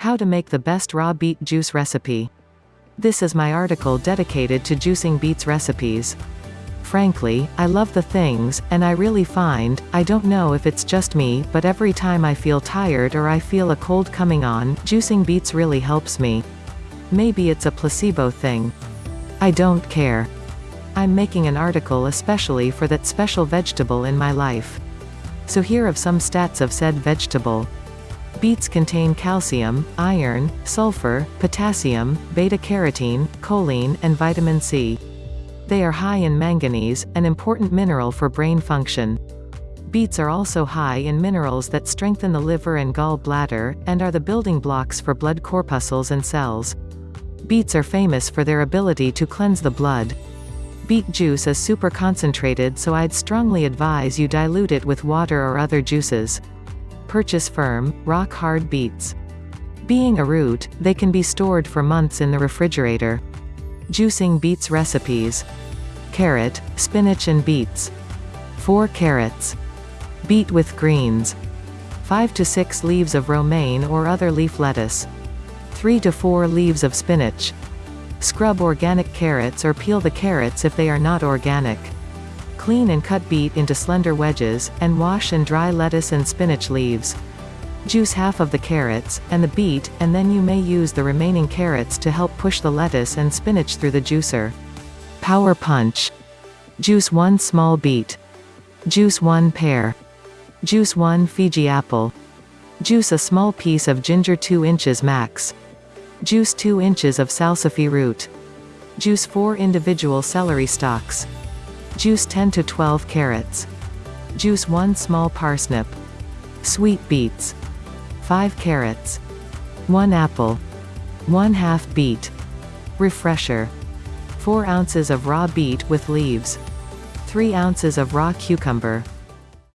How to make the best raw beet juice recipe. This is my article dedicated to juicing beets recipes. Frankly, I love the things, and I really find, I don't know if it's just me, but every time I feel tired or I feel a cold coming on, juicing beets really helps me. Maybe it's a placebo thing. I don't care. I'm making an article especially for that special vegetable in my life. So here are some stats of said vegetable. Beets contain calcium, iron, sulfur, potassium, beta-carotene, choline, and vitamin C. They are high in manganese, an important mineral for brain function. Beets are also high in minerals that strengthen the liver and gall bladder, and are the building blocks for blood corpuscles and cells. Beets are famous for their ability to cleanse the blood. Beet juice is super concentrated so I'd strongly advise you dilute it with water or other juices purchase firm, rock-hard beets. Being a root, they can be stored for months in the refrigerator. Juicing beets recipes. Carrot, spinach and beets. 4 carrots. Beet with greens. 5 to 6 leaves of romaine or other leaf lettuce. 3 to 4 leaves of spinach. Scrub organic carrots or peel the carrots if they are not organic. Clean and cut beet into slender wedges, and wash and dry lettuce and spinach leaves. Juice half of the carrots, and the beet, and then you may use the remaining carrots to help push the lettuce and spinach through the juicer. Power Punch. Juice 1 small beet. Juice 1 pear. Juice 1 Fuji apple. Juice a small piece of ginger 2 inches max. Juice 2 inches of salsify root. Juice 4 individual celery stalks. Juice 10 to 12 carrots. Juice 1 small parsnip. Sweet beets. 5 carrots. 1 apple. 1 half beet. Refresher. 4 ounces of raw beet with leaves. 3 ounces of raw cucumber.